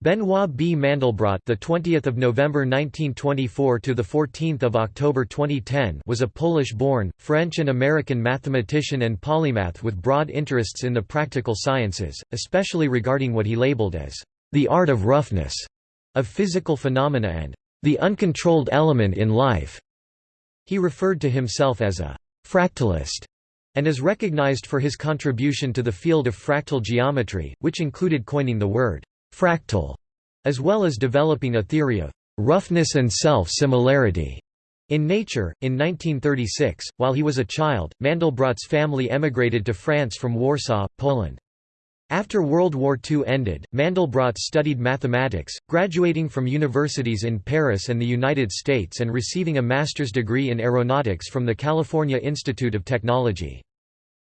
Benoit B. Mandelbrot, the 20th of November 1924 to the 14th of October 2010, was a Polish-born, French and American mathematician and polymath with broad interests in the practical sciences, especially regarding what he labeled as the art of roughness of physical phenomena and the uncontrolled element in life. He referred to himself as a fractalist and is recognized for his contribution to the field of fractal geometry, which included coining the word fractal, as well as developing a theory of roughness and self-similarity. In Nature, in 1936, while he was a child, Mandelbrot's family emigrated to France from Warsaw, Poland. After World War II ended, Mandelbrot studied mathematics, graduating from universities in Paris and the United States and receiving a master's degree in aeronautics from the California Institute of Technology.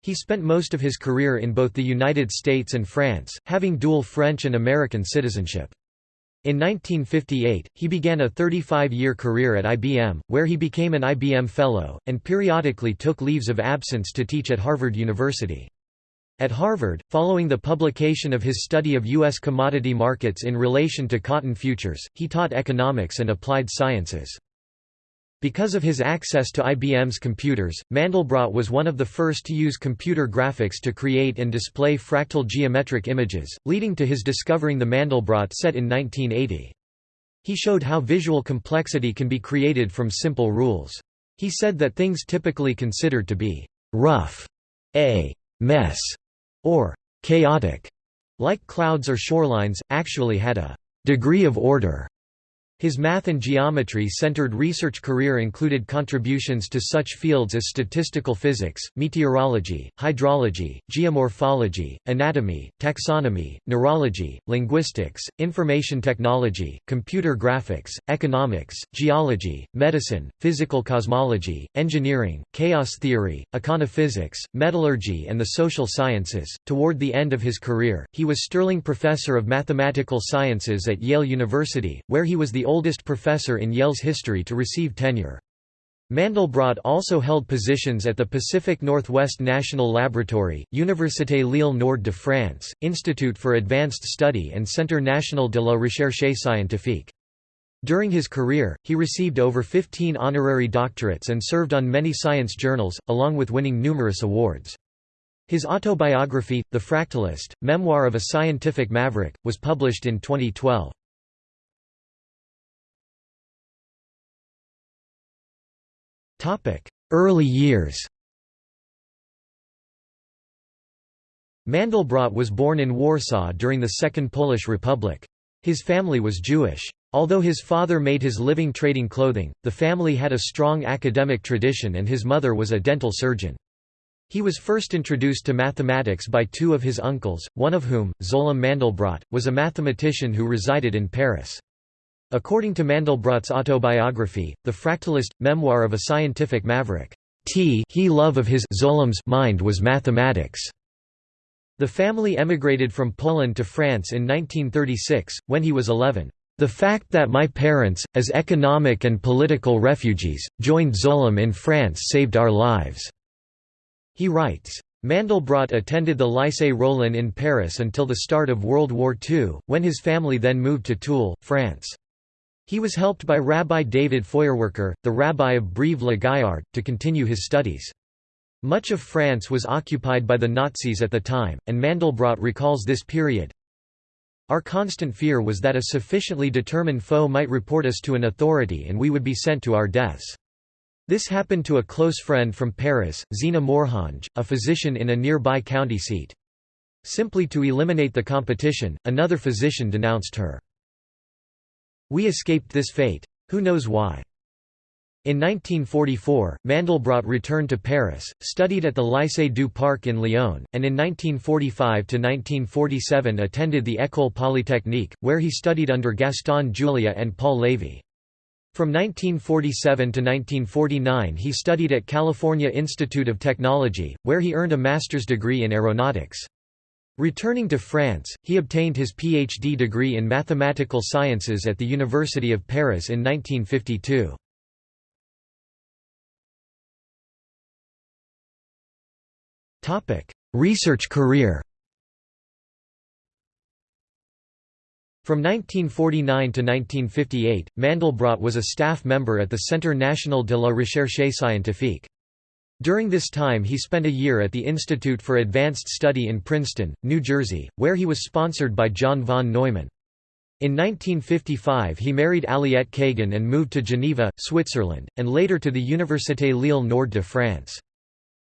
He spent most of his career in both the United States and France, having dual French and American citizenship. In 1958, he began a 35-year career at IBM, where he became an IBM Fellow, and periodically took leaves of absence to teach at Harvard University. At Harvard, following the publication of his study of U.S. commodity markets in relation to cotton futures, he taught economics and applied sciences. Because of his access to IBM's computers, Mandelbrot was one of the first to use computer graphics to create and display fractal geometric images, leading to his discovering the Mandelbrot set in 1980. He showed how visual complexity can be created from simple rules. He said that things typically considered to be rough, a mess, or chaotic, like clouds or shorelines, actually had a degree of order. His math and geometry-centered research career included contributions to such fields as statistical physics, meteorology, hydrology, geomorphology, anatomy, taxonomy, neurology, linguistics, information technology, computer graphics, economics, geology, medicine, physical cosmology, engineering, chaos theory, econophysics, metallurgy and the social sciences. Toward the end of his career, he was Sterling Professor of Mathematical Sciences at Yale University, where he was the oldest professor in Yale's history to receive tenure. Mandelbrot also held positions at the Pacific Northwest National Laboratory, Université Lille Nord de France, Institute for Advanced Study and Centre National de la Recherche Scientifique. During his career, he received over 15 honorary doctorates and served on many science journals, along with winning numerous awards. His autobiography, The Fractalist, Memoir of a Scientific Maverick, was published in 2012. Early years Mandelbrot was born in Warsaw during the Second Polish Republic. His family was Jewish. Although his father made his living trading clothing, the family had a strong academic tradition and his mother was a dental surgeon. He was first introduced to mathematics by two of his uncles, one of whom, Szolem Mandelbrot, was a mathematician who resided in Paris. According to Mandelbrot's autobiography, The Fractalist, Memoir of a Scientific Maverick, T he love of his Szolem's mind was mathematics. The family emigrated from Poland to France in 1936, when he was 11. The fact that my parents, as economic and political refugees, joined Szolem in France saved our lives." He writes. Mandelbrot attended the Lycée Rollin in Paris until the start of World War II, when his family then moved to Tulle, France. He was helped by Rabbi David Feuerwerker, the rabbi of Brive-la-Gaillarde, to continue his studies. Much of France was occupied by the Nazis at the time, and Mandelbrot recalls this period. Our constant fear was that a sufficiently determined foe might report us to an authority and we would be sent to our deaths. This happened to a close friend from Paris, Zina Morhange, a physician in a nearby county seat. Simply to eliminate the competition, another physician denounced her. We escaped this fate. Who knows why? In 1944, Mandelbrot returned to Paris, studied at the Lycée du Parc in Lyon, and in 1945–1947 attended the École Polytechnique, where he studied under Gaston Julia and Paul Lévy. From 1947 to 1949 he studied at California Institute of Technology, where he earned a master's degree in aeronautics. Returning to France, he obtained his PhD degree in mathematical sciences at the University of Paris in 1952. Research career From 1949 to 1958, Mandelbrot was a staff member at the Centre National de la Recherche Scientifique. During this time he spent a year at the Institute for Advanced Study in Princeton, New Jersey, where he was sponsored by John von Neumann. In 1955 he married Aliette Kagan and moved to Geneva, Switzerland, and later to the Université Lille Nord de France.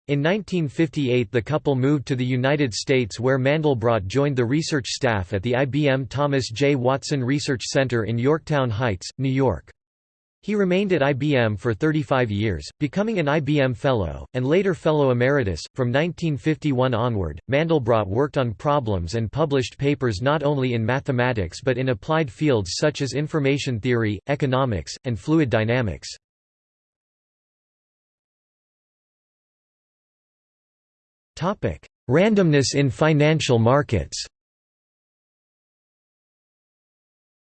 In 1958 the couple moved to the United States where Mandelbrot joined the research staff at the IBM Thomas J. Watson Research Center in Yorktown Heights, New York. He remained at IBM for 35 years, becoming an IBM Fellow, and later Fellow Emeritus. From 1951 onward, Mandelbrot worked on problems and published papers not only in mathematics but in applied fields such as information theory, economics, and fluid dynamics. Randomness in financial markets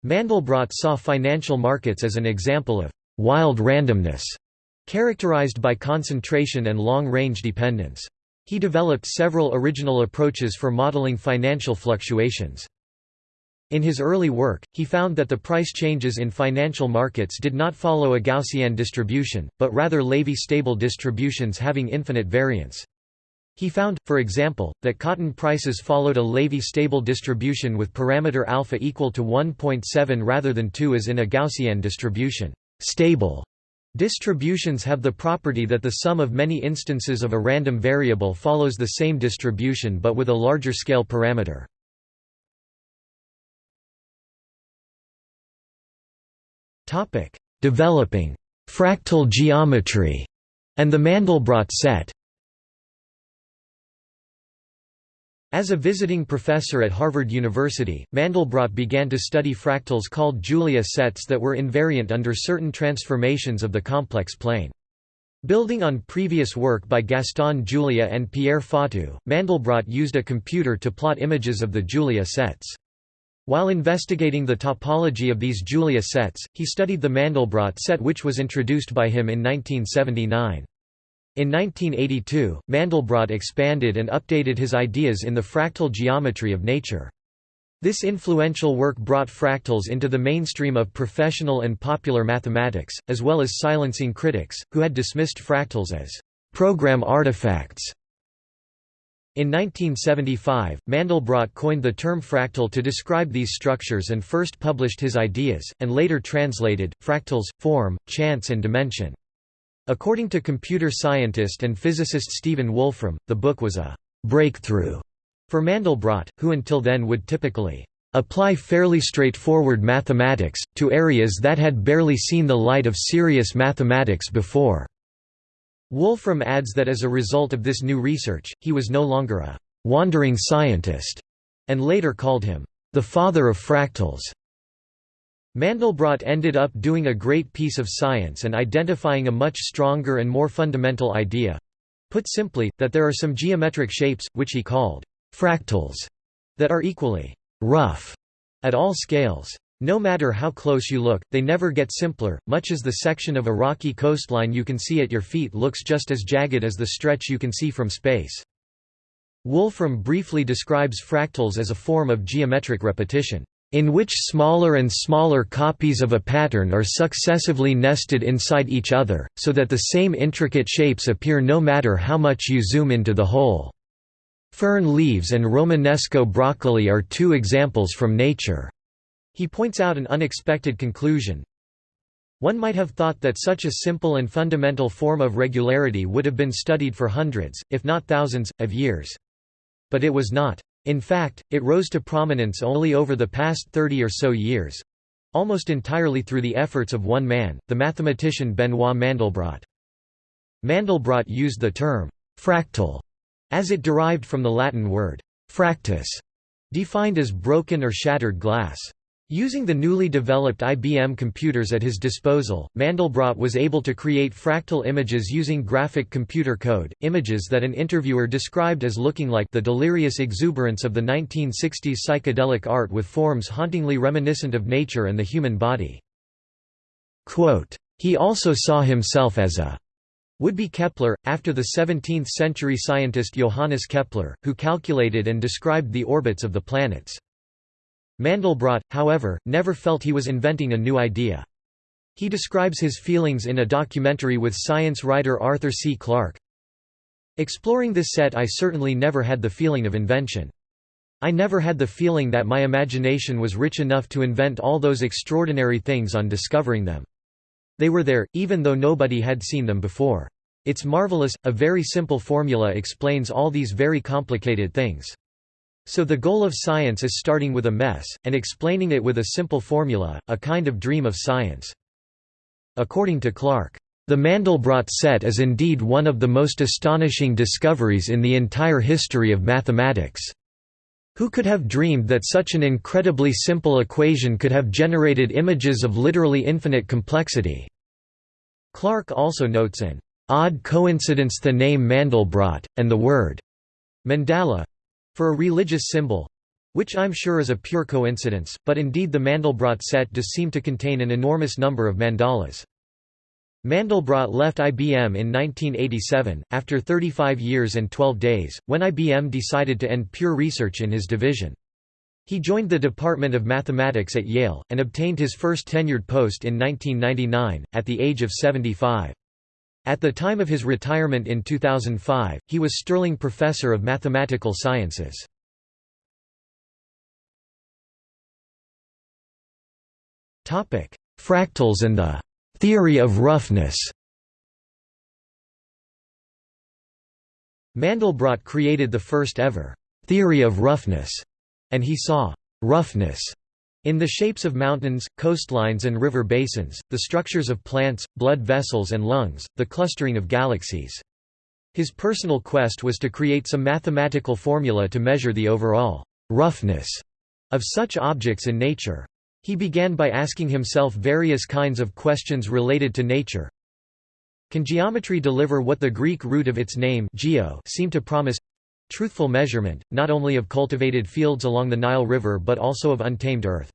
Mandelbrot saw financial markets as an example of «wild randomness», characterized by concentration and long-range dependence. He developed several original approaches for modeling financial fluctuations. In his early work, he found that the price changes in financial markets did not follow a Gaussian distribution, but rather Lévy-stable distributions having infinite variance. He found, for example, that cotton prices followed a Lévy-stable distribution with parameter alpha equal to 1.7 rather than 2 as in a Gaussian distribution. Stable distributions have the property that the sum of many instances of a random variable follows the same distribution but with a larger scale parameter. Developing fractal geometry and the Mandelbrot set As a visiting professor at Harvard University, Mandelbrot began to study fractals called Julia sets that were invariant under certain transformations of the complex plane. Building on previous work by Gaston Julia and Pierre Fatou, Mandelbrot used a computer to plot images of the Julia sets. While investigating the topology of these Julia sets, he studied the Mandelbrot set which was introduced by him in 1979. In 1982, Mandelbrot expanded and updated his ideas in the fractal geometry of nature. This influential work brought fractals into the mainstream of professional and popular mathematics, as well as silencing critics, who had dismissed fractals as program artifacts. In 1975, Mandelbrot coined the term fractal to describe these structures and first published his ideas, and later translated, fractals, form, chance and dimension. According to computer scientist and physicist Stephen Wolfram, the book was a «breakthrough» for Mandelbrot, who until then would typically «apply fairly straightforward mathematics, to areas that had barely seen the light of serious mathematics before». Wolfram adds that as a result of this new research, he was no longer a «wandering scientist» and later called him «the father of fractals». Mandelbrot ended up doing a great piece of science and identifying a much stronger and more fundamental idea put simply, that there are some geometric shapes, which he called fractals, that are equally rough at all scales. No matter how close you look, they never get simpler, much as the section of a rocky coastline you can see at your feet looks just as jagged as the stretch you can see from space. Wolfram briefly describes fractals as a form of geometric repetition in which smaller and smaller copies of a pattern are successively nested inside each other, so that the same intricate shapes appear no matter how much you zoom into the whole. Fern leaves and Romanesco broccoli are two examples from nature. He points out an unexpected conclusion. One might have thought that such a simple and fundamental form of regularity would have been studied for hundreds, if not thousands, of years. But it was not. In fact, it rose to prominence only over the past 30 or so years almost entirely through the efforts of one man, the mathematician Benoit Mandelbrot. Mandelbrot used the term «fractal» as it derived from the Latin word «fractus», defined as broken or shattered glass. Using the newly developed IBM computers at his disposal, Mandelbrot was able to create fractal images using graphic computer code, images that an interviewer described as looking like the delirious exuberance of the 1960s psychedelic art with forms hauntingly reminiscent of nature and the human body. Quote, he also saw himself as a would-be Kepler, after the 17th-century scientist Johannes Kepler, who calculated and described the orbits of the planets. Mandelbrot, however, never felt he was inventing a new idea. He describes his feelings in a documentary with science writer Arthur C. Clarke. Exploring this set I certainly never had the feeling of invention. I never had the feeling that my imagination was rich enough to invent all those extraordinary things on discovering them. They were there, even though nobody had seen them before. It's marvelous, a very simple formula explains all these very complicated things. So the goal of science is starting with a mess, and explaining it with a simple formula, a kind of dream of science. According to Clarke, the Mandelbrot set is indeed one of the most astonishing discoveries in the entire history of mathematics. Who could have dreamed that such an incredibly simple equation could have generated images of literally infinite complexity? Clarke also notes an odd coincidence the name Mandelbrot, and the word mandala for a religious symbol which I'm sure is a pure coincidence, but indeed the Mandelbrot set does seem to contain an enormous number of mandalas. Mandelbrot left IBM in 1987, after 35 years and 12 days, when IBM decided to end pure research in his division. He joined the Department of Mathematics at Yale, and obtained his first tenured post in 1999, at the age of 75. At the time of his retirement in 2005, he was Sterling Professor of Mathematical Sciences. Fractals and the Theory of roughness Mandelbrot created the first ever theory of roughness, and he saw roughness in the shapes of mountains, coastlines and river basins, the structures of plants, blood vessels and lungs, the clustering of galaxies. His personal quest was to create some mathematical formula to measure the overall roughness of such objects in nature. He began by asking himself various kinds of questions related to nature. Can geometry deliver what the Greek root of its name geo seemed to promise? Truthful measurement, not only of cultivated fields along the Nile River but also of untamed earth.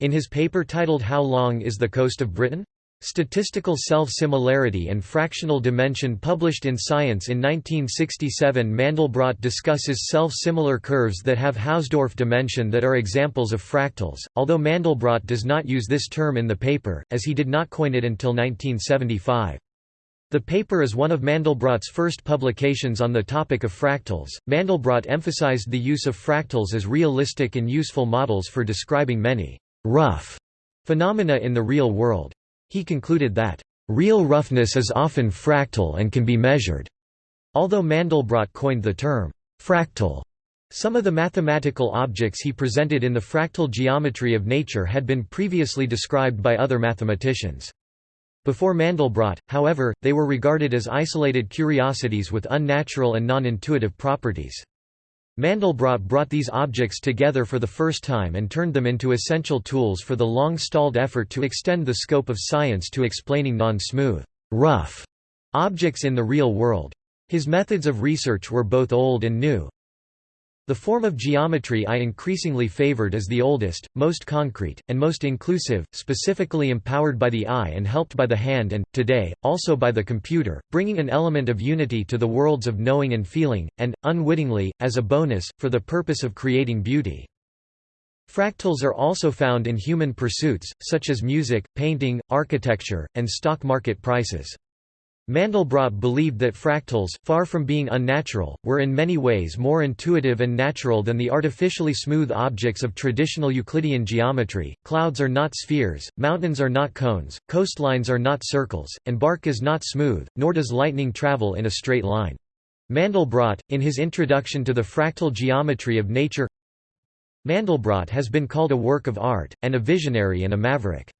In his paper titled How Long is the Coast of Britain? Statistical Self-Similarity and Fractional Dimension published in Science in 1967 Mandelbrot discusses self-similar curves that have Hausdorff dimension that are examples of fractals, although Mandelbrot does not use this term in the paper, as he did not coin it until 1975. The paper is one of Mandelbrot's first publications on the topic of fractals. Mandelbrot emphasized the use of fractals as realistic and useful models for describing many rough phenomena in the real world. He concluded that, "...real roughness is often fractal and can be measured." Although Mandelbrot coined the term, "...fractal." Some of the mathematical objects he presented in the fractal geometry of nature had been previously described by other mathematicians. Before Mandelbrot, however, they were regarded as isolated curiosities with unnatural and non-intuitive properties. Mandelbrot brought these objects together for the first time and turned them into essential tools for the long-stalled effort to extend the scope of science to explaining non-smooth, rough objects in the real world. His methods of research were both old and new, the form of geometry I increasingly favored is the oldest, most concrete, and most inclusive, specifically empowered by the eye and helped by the hand and, today, also by the computer, bringing an element of unity to the worlds of knowing and feeling, and, unwittingly, as a bonus, for the purpose of creating beauty. Fractals are also found in human pursuits, such as music, painting, architecture, and stock market prices. Mandelbrot believed that fractals, far from being unnatural, were in many ways more intuitive and natural than the artificially smooth objects of traditional Euclidean geometry. Clouds are not spheres, mountains are not cones, coastlines are not circles, and bark is not smooth, nor does lightning travel in a straight line. Mandelbrot, in his introduction to the fractal geometry of nature, Mandelbrot has been called a work of art, and a visionary and a maverick.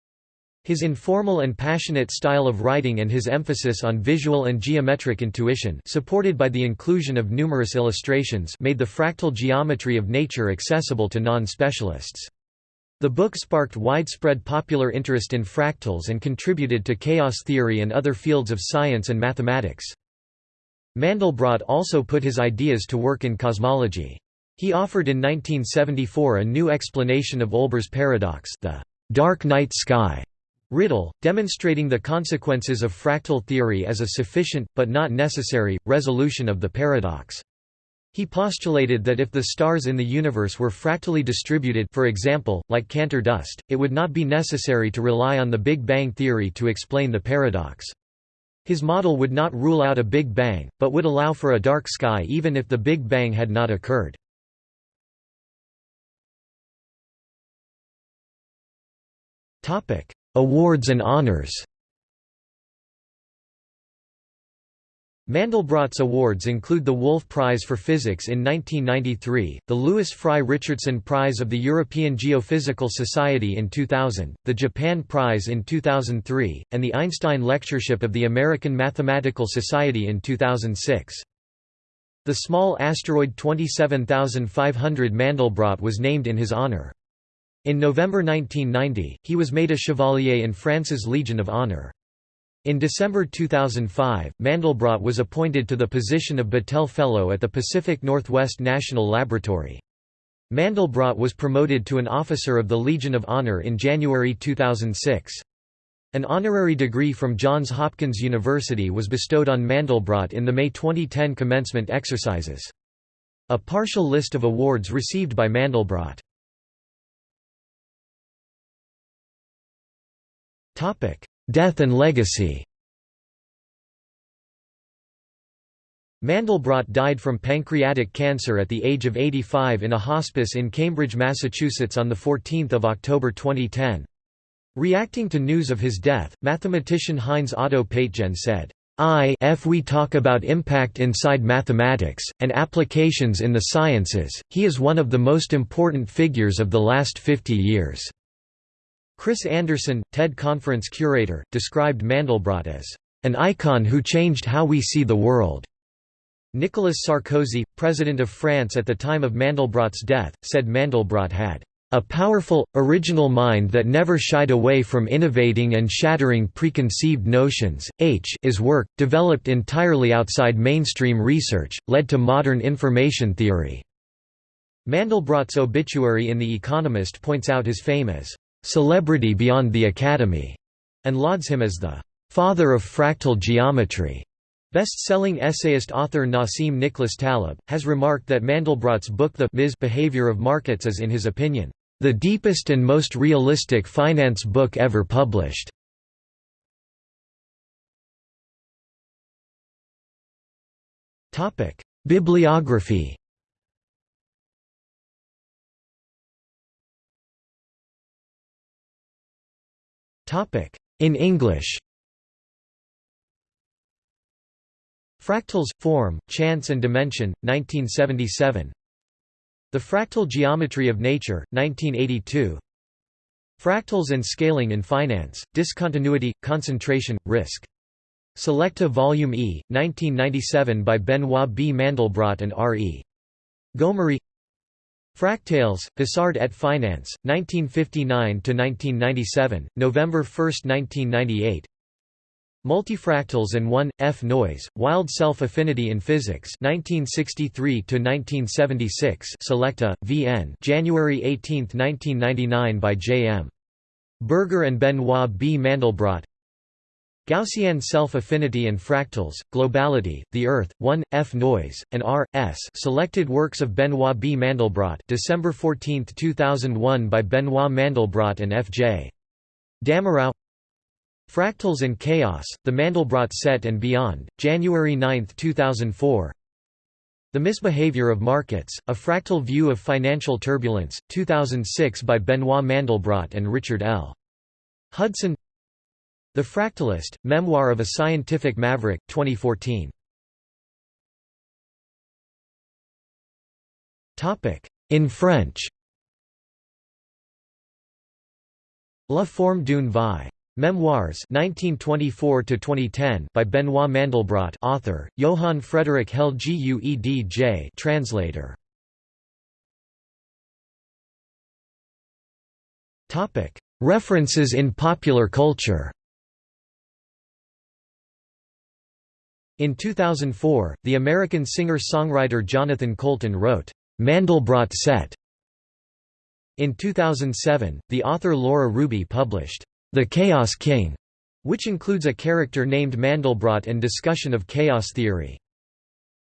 His informal and passionate style of writing and his emphasis on visual and geometric intuition supported by the inclusion of numerous illustrations made the fractal geometry of nature accessible to non-specialists. The book sparked widespread popular interest in fractals and contributed to chaos theory and other fields of science and mathematics. Mandelbrot also put his ideas to work in cosmology. He offered in 1974 a new explanation of Olbers' paradox the dark night sky Riddle, demonstrating the consequences of fractal theory as a sufficient, but not necessary, resolution of the paradox. He postulated that if the stars in the universe were fractally distributed for example, like Cantor dust, it would not be necessary to rely on the Big Bang theory to explain the paradox. His model would not rule out a Big Bang, but would allow for a dark sky even if the Big Bang had not occurred. Awards and honors Mandelbrot's awards include the Wolf Prize for Physics in 1993, the Lewis Fry Richardson Prize of the European Geophysical Society in 2000, the Japan Prize in 2003, and the Einstein Lectureship of the American Mathematical Society in 2006. The small asteroid 27500 Mandelbrot was named in his honor. In November 1990, he was made a Chevalier in France's Legion of Honor. In December 2005, Mandelbrot was appointed to the position of Battelle Fellow at the Pacific Northwest National Laboratory. Mandelbrot was promoted to an Officer of the Legion of Honor in January 2006. An honorary degree from Johns Hopkins University was bestowed on Mandelbrot in the May 2010 commencement exercises. A partial list of awards received by Mandelbrot. Death and legacy Mandelbrot died from pancreatic cancer at the age of 85 in a hospice in Cambridge, Massachusetts on 14 October 2010. Reacting to news of his death, mathematician Heinz Otto Peitgen said, I if we talk about impact inside mathematics, and applications in the sciences, he is one of the most important figures of the last 50 years." Chris Anderson, TED conference curator, described Mandelbrot as an icon who changed how we see the world. Nicolas Sarkozy, president of France at the time of Mandelbrot's death, said Mandelbrot had a powerful, original mind that never shied away from innovating and shattering preconceived notions. H is work, developed entirely outside mainstream research, led to modern information theory. Mandelbrot's obituary in The Economist points out his fame as celebrity beyond the Academy, and lauds him as the father of fractal geometry. Best-selling essayist author Nassim Nicholas Taleb, has remarked that Mandelbrot's book The Misbehavior of Markets is in his opinion, "...the deepest and most realistic finance book ever published." Bibliography In English Fractals, Form, Chance and Dimension, 1977 The Fractal Geometry of Nature, 1982 Fractals and Scaling in Finance, Discontinuity, Concentration, Risk. Selecta Volume E, 1997 by Benoit B. Mandelbrot and R. E. Gomery Fractales, Hasard et Finance, 1959–1997, November 1, 1998 Multifractals and 1, F noise, Wild Self-Affinity in Physics 1963–1976 Selecta, VN January 18, 1999 by J. M. Berger and Benoit B. Mandelbrot Gaussian self-affinity and fractals, globality, the Earth, 1, F noise, and R, S selected works of Benoit B. Mandelbrot December 14, 2001 by Benoit Mandelbrot and F. J. Damerau Fractals and Chaos, The Mandelbrot Set and Beyond, January 9, 2004 The Misbehavior of Markets, A Fractal View of Financial Turbulence, 2006 by Benoit Mandelbrot and Richard L. Hudson the Fractalist, Memoir of a Scientific Maverick, 2014. In French La forme d'une vie. Memoirs 1924 by Benoit Mandelbrot author, Johann Frederick Hell Guedj translator. References in popular culture In 2004, the American singer-songwriter Jonathan Coulton wrote, "'Mandelbrot Set". In 2007, the author Laura Ruby published, "'The Chaos King", which includes a character named Mandelbrot and discussion of chaos theory.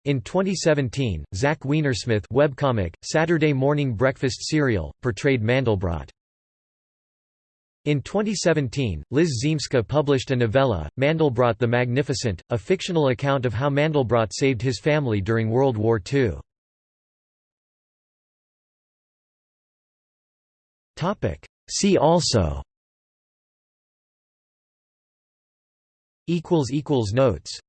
In 2017, Zach Weinersmith webcomic, Saturday Morning Breakfast Cereal, portrayed Mandelbrot. In 2017, Liz Ziemska published a novella, Mandelbrot the Magnificent, a fictional account of how Mandelbrot saved his family during World War II. See also Notes